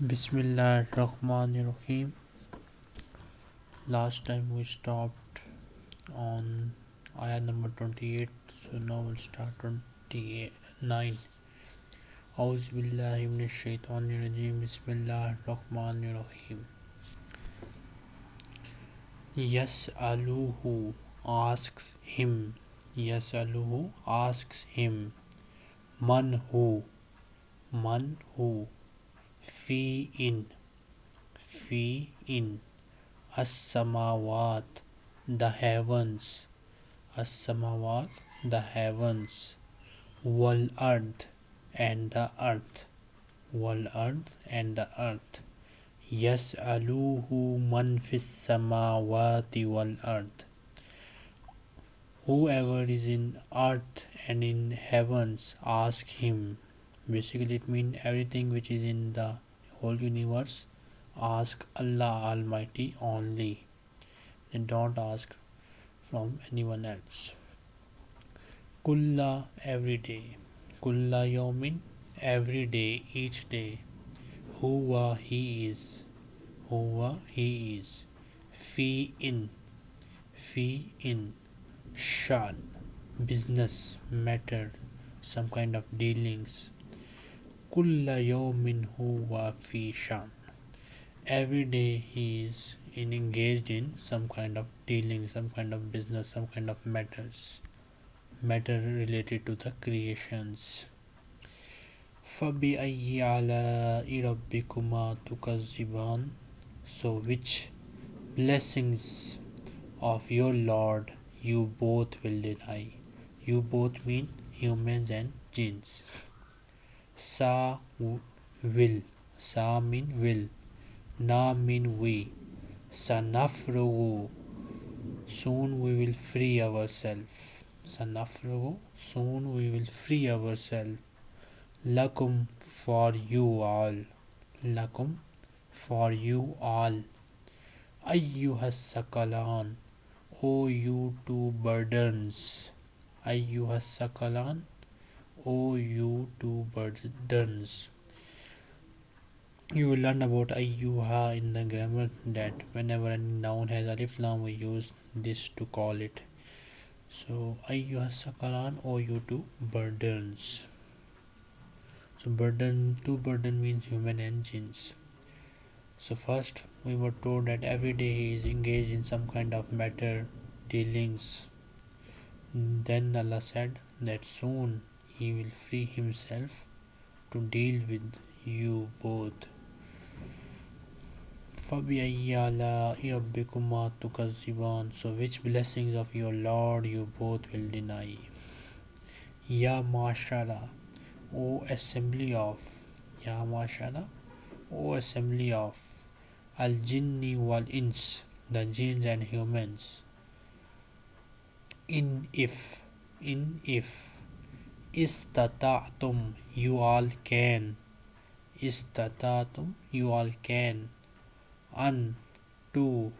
Bismillah Rahman Rahim. Last time we stopped on ayah number 28, so now we'll start 29. أعوذ بالله من الشيطان الرجيم بسم الله الرحمن الرحيم يسأله asks him يسأله asks him man who man who fi in fi in as-samawat the heavens. As-samawat the heavens. Wal ard and the earth. Ard and the earth. Man fis samawati wal ard whoever is in earth and in heavens ask him basically it means everything which is in the whole universe ask allah almighty only. And don't ask from anyone else. Kulla every day. Kulla yawmin every day each day. Huwa he is. Huwa he is. Fi in. Fi in. Shan. Business matter. Some kind of dealings kulla yawmin huwa fi shan every day he is in engaged in some kind of dealing some kind of business some kind of matters matter related to the creations فَبِأَيِّ آلَاءِ رَبِّكُمَا تُكَذِّبَانِ So which blessings of your Lord you both will deny? You both mean humans and jinns. Sa will. Sa mean will. Na mean we. Sanafrugu. Soon we will free ourselves. Sanafrugu. Soon we will free ourselves. Lakum for you all. Lakum for you all. Ayyuhas sakalan. O you two burdens. Ayyuhas sakalan. O you two burdens. You will learn about ayyuha in the grammar that whenever a noun has alif lam we use this to call it. So ayyuhas sakalan. O you two burdens. So burden, two burden means human engines. So first we were told that every day he is engaged in some kind of matter dealings. Then Allah said that soon he will free himself to deal with you both. so which blessings of your Lord you both will deny? Ya Mashara O assembly of Ya Mashara O assembly of Al Jinni wal Ins the jinns and humans. In if in if istata'tum you all can. Istata'tum you all can. Un to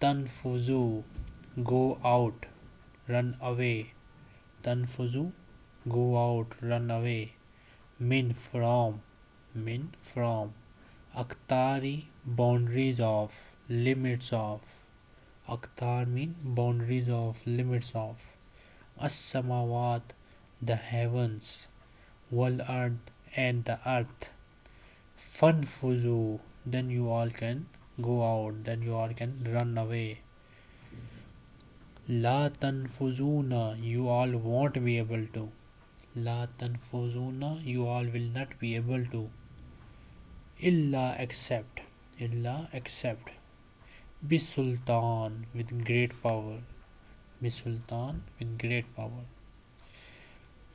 tanfuzu go out run away. Tanfuzu go out run away. Min from min from. Aktari boundaries of limits of. Aktar mean boundaries of limits of. As-samawat the heavens wal earth and the earth fanfuzu then you all can go out then you all can run away la tanfuzuna you all won't be able to La tanfuzuna, you all will not be able to. Illa except, illa except. Bisultan with great power. Bisultan with great power.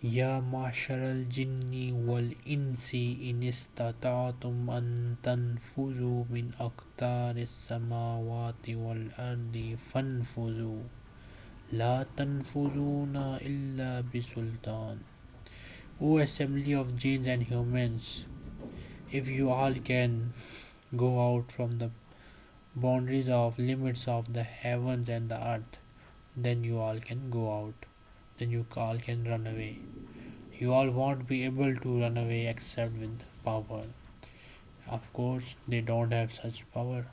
Jinni wal insi in istata'tum an tanfuzu min aqtar samawati wal ardi fanfuzu. La tanfuzuna illa bisultan. O assembly of jinns and humans, if you all can go out from the boundaries of limits of the heavens and the earth, then you all can go out then you all can run away. You all won't be able to run away except with power. Of course, they don't have such power.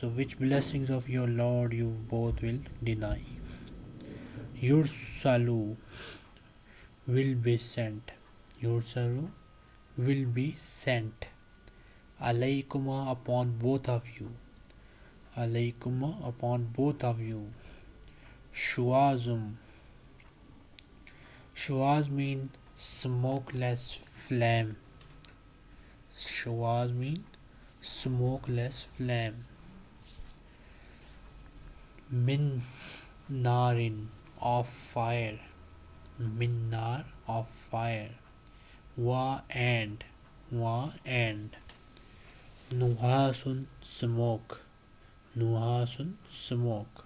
So which blessings of your Lord you both will deny? Yursalu will be sent. Yursalu will be sent. Alaykuma upon both of you. Alaykuma upon both of you. Shuazum. Shuaz means smokeless flame. Shuaz means smokeless flame. Min narin of fire. Minnar of fire. Wa and wa and Nuhasun smoke. Nuhasun smoke.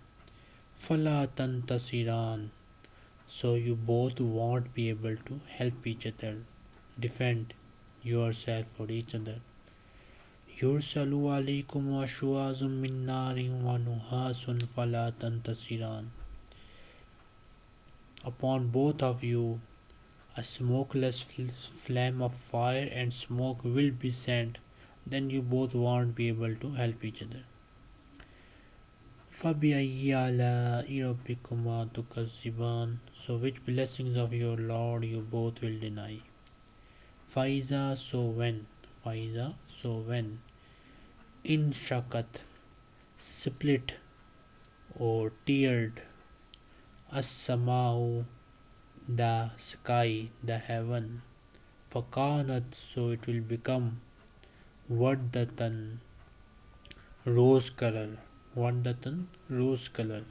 Fala tantasiran. So you both won't be able to help each other. Defend yourself for each other. Yursalu alaykum ashuazum min narin wa nuhasun fala tantasiran. Upon both of you a smokeless flame of fire and smoke will be sent then you both won't be able to help each other فَبِأَيِّ آلَاءِ رَبِّكُمَا تُكَذِّبَانِ So which blessings of your Lord you both will deny? Faiza so when Faiza so when in shakat split or teared as-samau the sky the heaven fakanat so it will become vardatan rose color वंडतन rose colour.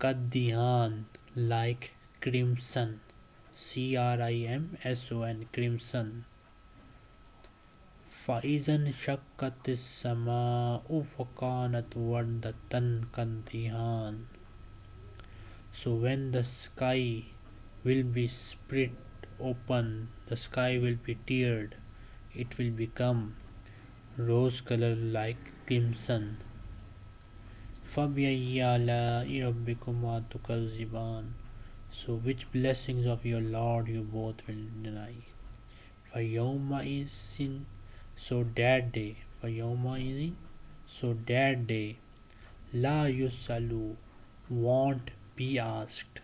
कदिहान like crimson C R I M S O N crimson फाइजन शक्कत समा उफकानत वंडतन कदिहान। So when the sky will be split open the sky will be teared it will become rose colour like crimson. فَبِأَيِّ آلَاءِ رَبِّكُمَا تُكَذِّبَانِ So which blessings of your Lord you both will deny? فَيَوْمَئِذٍ So that day, فَيَوْمَئِذٍ So that day, La yusalu won't be asked.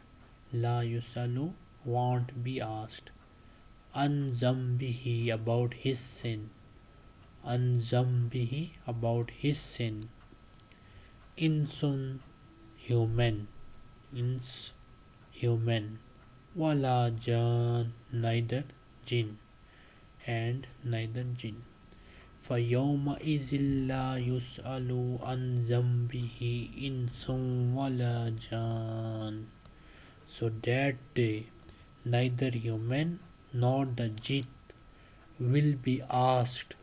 La yusalu won't be asked. An zambihi about his sin. An zambihi about his sin. Insun human. Ins human. Wala jan neither jinn and neither jinn. فيومئذ لا يسأل عن ذنبه إنس ولا جان So that day neither human nor the jinn will be asked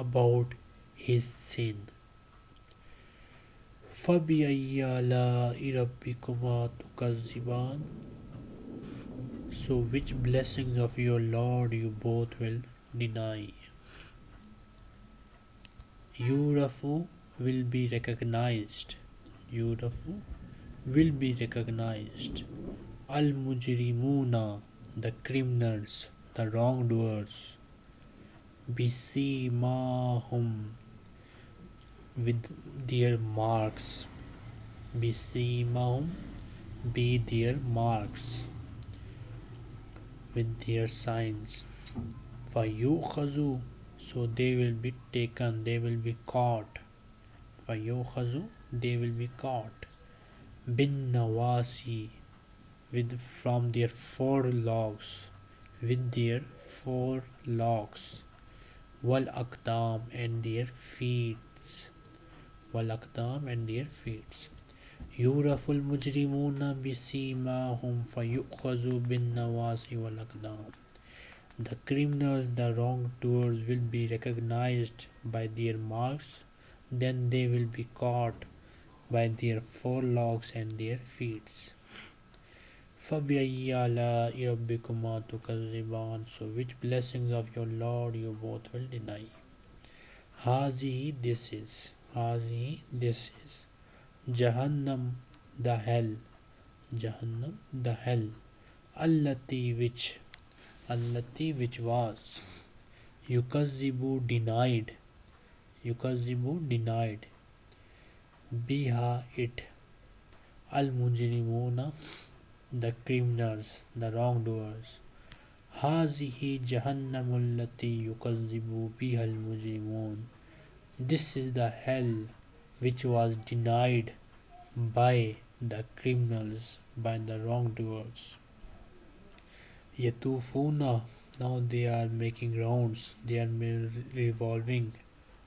about his sin فبی عیا کمات so which blessings of your lord you both will deny یورفو ول بی ریکگنائزڈ یورفو ول بی ریکگنائزڈ المجری مونا the criminals the wrong doers Bisimahum, with their marks. Bisimahum, be their marks. With their signs. Fayukhazu, so they will be taken. They will be caught. Fayukhazu they will be caught. Bin nawasi. With from their four logs. With their four logs wal akdam and their feet wal akdam and their feet يعرف المجرمون بسيماهم فيؤخذوا بالنواصي والأقدام the criminals, the wrongdoers will be recognized by their marks, then they will be caught by their forelocks and their feet. فَبِأَيِّ آلَاءِ رَبِّكُمَا تُكَذِّبَانِ So which blessings of your Lord you both will deny? Hazi this is. Hazi this is. Jahannam the hell. Jahannam, the hell. Allati which, Allati which was. Yukazibu denied. Yukazibu denied. Biha it. Al Mujrimuna, the criminals, the wrongdoers. Hazihi Jahannamul Lati Yukazibu Bihal Mujrimun. This is the hell which was denied by the criminals, by the wrongdoers. Yatufuna, now they are making rounds, they are revolving,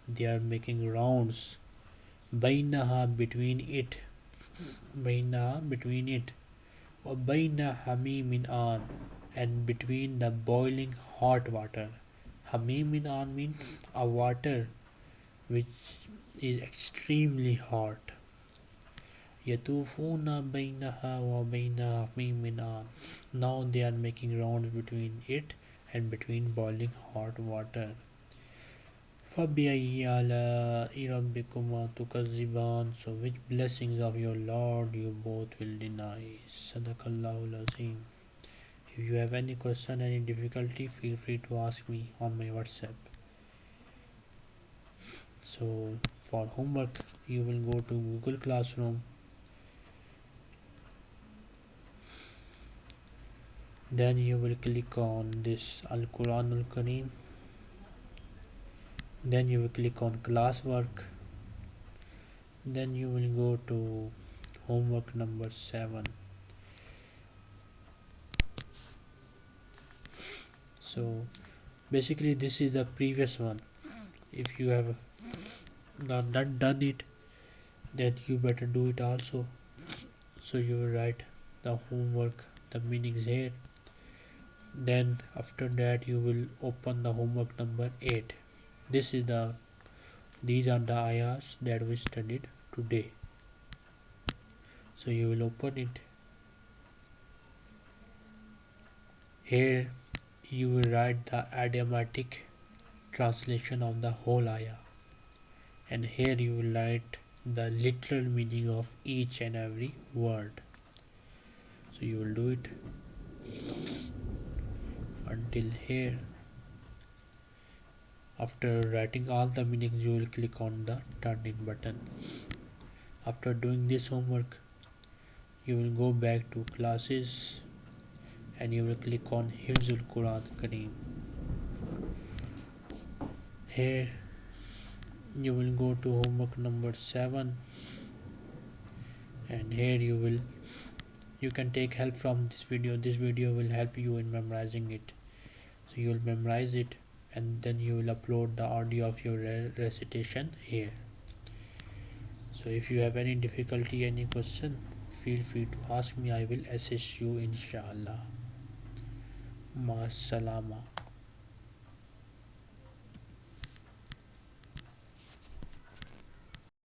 they are making rounds. Bainaha between it, Bainaha between it, Baina Hamimin an, and between the boiling hot water. Hamimin an means a water which is extremely hot. Yatufuna bainaha wa baina hamimin Now they are making rounds between it and between boiling hot water. فَبِأَيِّ آلَاءِ رَبِّكُمَا تُكَذِّبَانِ So which blessings of your Lord you both will deny. Sadaqallahu Azim. If you have any question, any difficulty, feel free to ask me on my WhatsApp. So for homework, you will go to Google Classroom. Then you will click on this Al Quran Al Kareem. then you will click on classwork. Then you will go to homework number 7. so basically this is the previous one if you have not, not done it then you better do it also so you will write the homework the meanings here then after that you will open the homework number 8 this is the these are the ayahs that we studied today. So you will open it. Here you will write the idiomatic translation of the whole ayah. And here you will write the literal meaning of each and every word. So you will do it until here after writing all the meanings you will click on the turn in button. After doing this homework you will go back to classes and you will click on Hifzul Quran Kareem. Here you will go to homework number 7 and here you will you can take help from this video. This video will help you in memorizing it. So you will memorize it and then you will upload the audio of your recitation here so if you have any difficulty any question feel free to ask me i will assist you inshallah Masalama.